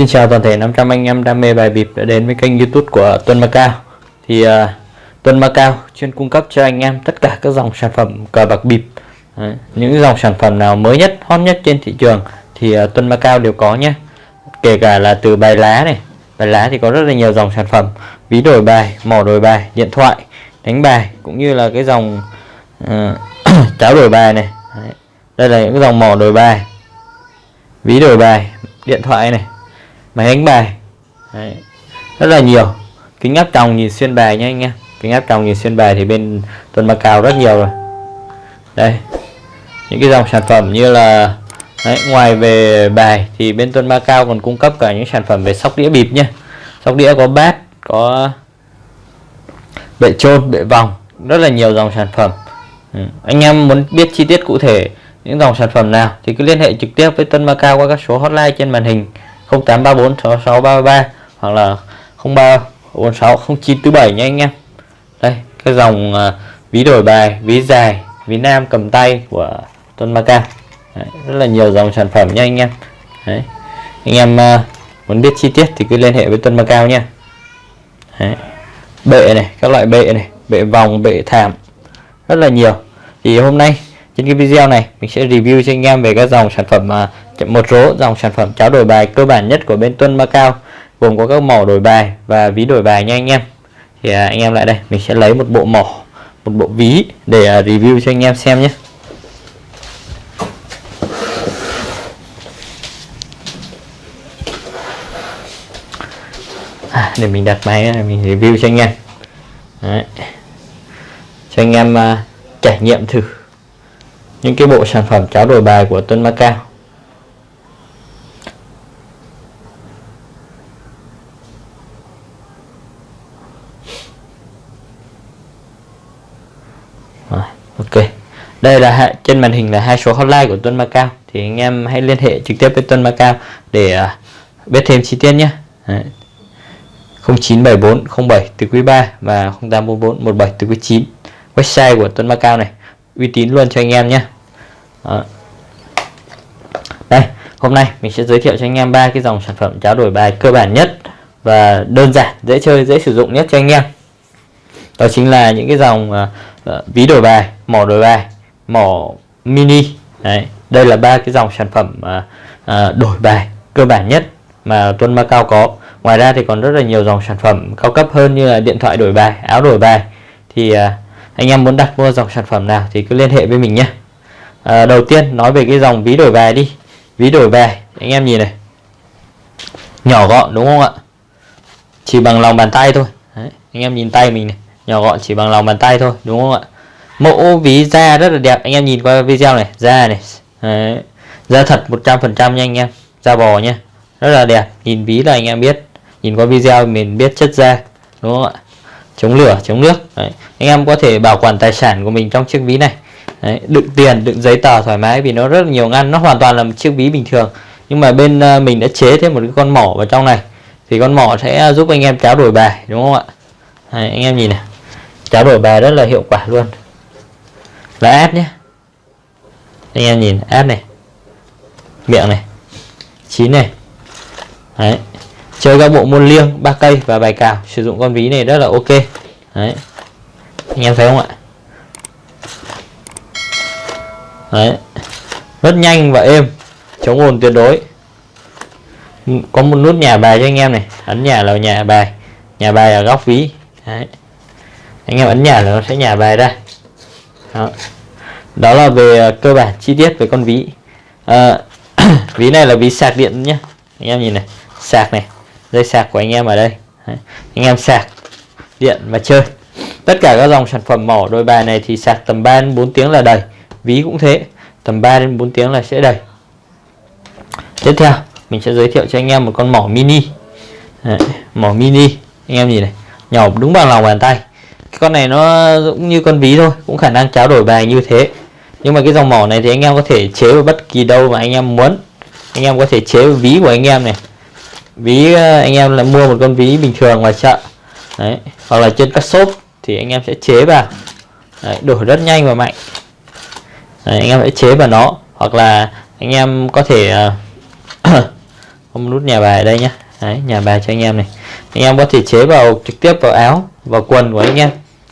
Xin chào toàn thể 500 anh em đam mê bài bịp đã đến với kênh youtube của Tuân Macao Thì à, uh, Tuân Macao chuyên cung cấp cho anh em tất cả các dòng sản phẩm cờ bạc bịp. Đấy, Những dòng sản phẩm nào mới nhất, hot nhất trên thị trường thì à, uh, Tuân Macao đều có nhé. Kể cả là từ bài lá này Bài lá thì có rất là nhiều dòng sản phẩm. Ví đổi bài, mỏ đổi bài, điện thoại, đánh bài Cũng như là cái dòng uh, cháo đổi bài này. Đấy. Đây là những dòng mỏ đổi bài Ví đổi bài, điện thoại này máy đánh bài. Đấy. rất là nhiều. Kính áp tròng nhìn xuyên bài nhé anh em kính áp tròng nhìn xuyên bài thì bên tuần Macao rất nhiều rồi. Đây. Những cái dòng sản phẩm như là Đấy, ngoài về bài thì bên tuần Macao còn cung cấp cả những sản phẩm về sóc đĩa bịp nhé sóc đĩa có bát có bệ trôn bệ vòng rất là nhiều dòng sản phẩm. Ừ. anh em muốn biết chi tiết cụ thể những dòng sản phẩm nào thì cứ liên hệ trực tiếp với Tuân Macao qua các số hotline trên màn hình. 0834 6633 hoặc là 0346 0947 nha anh em đây cái dòng uh, ví đổi bài ví dài ví nam cầm tay của Tuân Maca Đấy, rất là nhiều dòng sản phẩm nha anh em Đấy. anh em uh, muốn biết chi tiết thì cứ liên hệ với Tuân Macao nha Đấy. bệ này các loại bệ này bệ vòng bệ thảm rất là nhiều thì hôm nay trên cái video này mình sẽ review cho anh em về các dòng sản phẩm mà một số dòng sản phẩm cháo đổi bài cơ bản nhất của bên Tuân Macau gồm có các mỏ đổi bài và ví đổi bài nha anh em. Thì à, anh em lại đây mình sẽ lấy một bộ mỏ một bộ ví để à, review cho anh em xem nhé. À, để mình đặt máy này mình review cho anh em. Đấy. cho anh em à, trải nghiệm thử những cái bộ sản phẩm cháo đổi bài của Tuân Macau Rồi, ok đây là trên màn hình là hai số hotline của Tuân Macao thì anh em hãy liên hệ trực tiếp với Tuân Macao để à, biết thêm chi tiết nhé. Đấy. 0974 07 từ quý 3 và 0844 17 từ quý 9 website của Tuân Macao này uy tín luôn cho anh em nhé. Đây hôm nay mình sẽ giới thiệu cho anh em ba cái dòng sản phẩm cháo đổi bài cơ bản nhất và đơn giản dễ chơi dễ sử dụng nhất cho anh em. Đó chính là những cái dòng uh, Ờ, ví đổi bài mỏ đổi bài mỏ mini. Đấy, đây là ba cái dòng sản phẩm à, à, đổi bài cơ bản nhất mà Tuân Macao có. Ngoài ra thì còn rất là nhiều dòng sản phẩm cao cấp hơn như là điện thoại đổi bài áo đổi bài. Thì à, anh em muốn đặt mua dòng sản phẩm nào thì cứ liên hệ với mình nhé. À, đầu tiên nói về cái dòng ví đổi bài đi. Ví đổi bài anh em nhìn này. Nhỏ gọn đúng không ạ? Chỉ bằng lòng bàn tay thôi. Đấy, anh em nhìn tay mình này nhỏ gọn chỉ bằng lòng bàn tay thôi đúng không ạ? Mẫu ví da rất là đẹp. Anh em nhìn qua video này da này Đấy. da thật 100% nha anh em da bò nha rất là đẹp. Nhìn ví là anh em biết nhìn qua video mình biết chất da đúng không ạ? Chống lửa chống nước Đấy. anh em có thể bảo quản tài sản của mình trong chiếc ví này Đấy. đựng tiền đựng giấy tờ thoải mái vì nó rất là nhiều ngăn nó hoàn toàn là một chiếc ví bình thường. Nhưng mà bên ờ, mình đã chế thêm một cái con mỏ vào trong này thì con mỏ sẽ giúp anh em cháo đổi bài đúng không ạ? Đấy, anh em nhìn này cháo đổi bài rất là hiệu quả luôn. Là ép nhé. Anh em nhìn, ép này. Miệng này. Chín này. Đấy. Chơi các bộ môn liêng, ba cây và bài cào. Sử dụng con ví này rất là ok. Đấy. Anh em thấy không ạ? Đấy. Rất nhanh và êm. Chống ồn tuyệt đối. Có một nút nhà bài cho anh em này. Ấn nhà là nhà bài. Nhà bài ở góc ví. Đấy anh em ấn nhà là nó sẽ nhà bài ra. Đó, đó là về à, cơ bản chi tiết về con ví. À, ví này là ví sạc điện nhé anh em nhìn này sạc này dây sạc của anh em ở đây. Đấy. anh em sạc điện và chơi. Tất cả các dòng sản phẩm mỏ đôi bài này thì sạc tầm 3 đến 4 tiếng là đầy. Ví cũng thế tầm 3 đến 4 tiếng là sẽ đầy. Tiếp theo mình sẽ giới thiệu cho anh em một con mỏ mini. Đấy. mỏ mini. Anh em nhìn này nhỏ đúng bằng lòng bàn tay con này nó cũng như con ví thôi cũng khả năng trao đổi bài như thế. Nhưng mà cái dòng mỏ này thì anh em có thể chế vào bất kỳ đâu mà anh em muốn. Anh em có thể chế vào ví của anh em này. Ví ờ, anh em là mua một con ví bình thường ngoài chợ. Đấy hoặc là trên các shop thì anh em sẽ chế vào. Đấy, đổi rất nhanh và mạnh. Đấy, anh em sẽ chế vào nó. Hoặc là anh em có thể ờ, không nút nhà bài ở đây nhá. Đấy nhà bài cho anh em này. Anh em có thể chế vào trực tiếp vào áo vào quần của anh em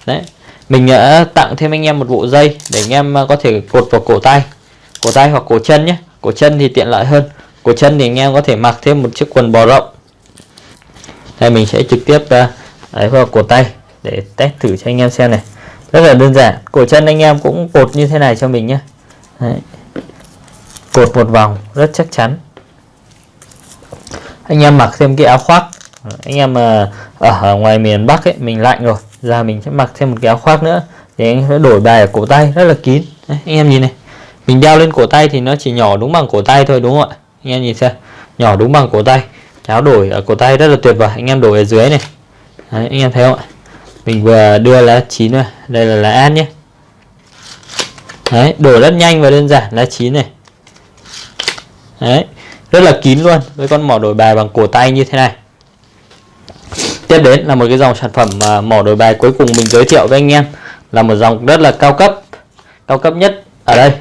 đấy. Mình đã tặng thêm anh em một bộ dây để anh em ờ, có thể cột vào cổ tay. Cổ tay hoặc cổ chân nhé. Cổ chân thì tiện lợi hơn. Cổ chân thì anh em có thể mặc thêm một chiếc quần bò rộng. Đây, mình sẽ trực tiếp ờ, đấy vào cổ tay để test thử cho anh em xem này. Rất là đơn giản. Cổ chân anh em cũng cột như thế này cho mình nhé. Đấy. cột một vòng, rất chắc chắn. Anh em mặc thêm cái áo khoác. Anh em mà ở ngoài miền Bắc ấy, mình lạnh rồi giờ mình sẽ mặc thêm một cái áo khoác nữa. Để anh sẽ đổi bài ở cổ tay rất là kín. Đấy, anh em nhìn này. Mình đeo lên cổ tay thì nó chỉ nhỏ đúng bằng cổ tay thôi đúng không ạ? Anh em nhìn xem. Nhỏ đúng bằng cổ tay. Áo đổi ở cổ tay rất là tuyệt vời. Anh em đổi ở dưới này. Đấy, anh em thấy không ạ? Mình vừa đưa lá chín rồi đây là lá an nhé. Đấy, đổi rất nhanh và đơn giản. Lá chín này. Đấy, rất là kín luôn. Với con mỏ đổi bài bằng cổ tay như thế này tiếp đến là một cái dòng sản phẩm mỏ đổi bài cuối cùng mình giới thiệu với anh em. Là một dòng rất là cao cấp. Cao cấp nhất ở đây.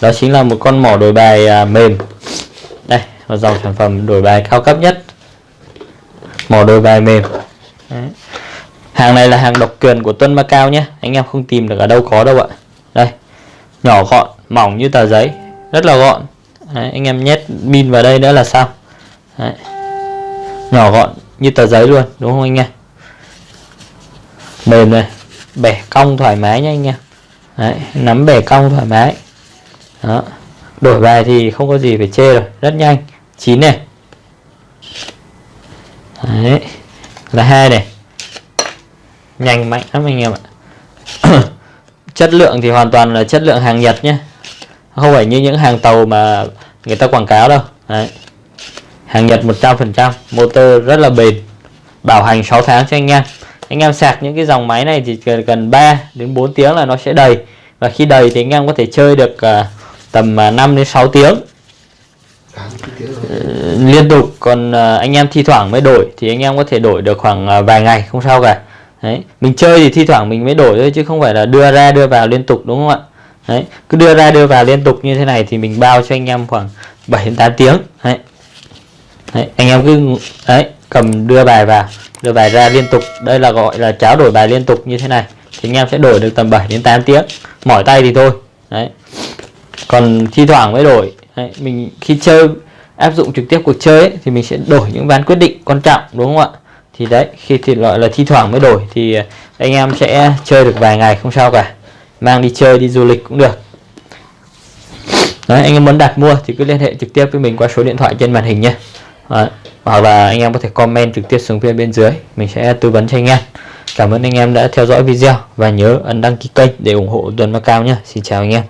Đó chính là một con mỏ đổi bài à, mềm. Đây một dòng sản phẩm đổi bài cao cấp nhất. Mỏ đổi bài mềm. Đấy. hàng này là hàng độc quyền của Tuân Macao nhé. Anh em không tìm được ở đâu có đâu ạ. Đây nhỏ gọn mỏng như tờ giấy. Rất là gọn. Đấy, anh em nhét pin vào đây nữa là sao Đấy. nhỏ gọn như tờ giấy luôn đúng không anh em mềm này bẻ cong thoải mái nha anh em Đấy, nắm bẻ cong thoải mái. Đó. Đổi bài thì không có gì phải chê rồi rất nhanh. Chín này. Đấy. là hai này. Nhanh mạnh lắm anh em ạ. Chất lượng thì hoàn toàn là chất lượng hàng Nhật nhé không phải như những hàng tàu mà người ta quảng cáo đâu. Đấy hàng Nhật 100% motor rất là bền bảo hành 6 tháng cho anh em anh em sạc những cái dòng máy này thì cần, cần 3 đến 4 tiếng là nó sẽ đầy và khi đầy thì anh em có thể chơi được uh, tầm à, uh, 5 đến 6 tiếng uh, liên tục còn uh, anh em thi thoảng mới đổi thì anh em có thể đổi được khoảng uh, vài ngày không sao cả Đấy. mình chơi thì thi thoảng mình mới đổi thôi chứ không phải là đưa ra đưa vào liên tục đúng không ạ Đấy. cứ đưa ra đưa vào liên tục như thế này thì mình bao cho anh em khoảng 7 đến 8 tiếng Đấy. Đấy. anh em cứ đấy cầm đưa bài vào đưa bài ra liên tục. Đây là gọi là cháo đổi bài liên tục như thế này. Thì anh em sẽ đổi được tầm 7 đến 8 tiếng. Mỏi tay thì thôi. Đấy. Còn thi thoảng mới đổi. Đấy. mình khi chơi áp dụng trực tiếp cuộc chơi ấy, thì mình sẽ đổi những ván quyết định quan trọng đúng không ạ? Thì đấy khi thì gọi là thi thoảng mới đổi thì ờ, anh em sẽ chơi được vài ngày không sao cả. Mang đi chơi đi du lịch cũng được. Đấy anh em muốn đặt mua thì cứ liên hệ trực tiếp với mình qua số điện thoại trên màn hình nhé đấy hoặc là anh em có thể comment trực tiếp xuống phía bên dưới, mình sẽ tư vấn cho anh em. Cảm ơn anh em đã theo dõi video và nhớ ấn đăng ký kênh để ủng hộ tuần cao nhé. Xin chào anh em.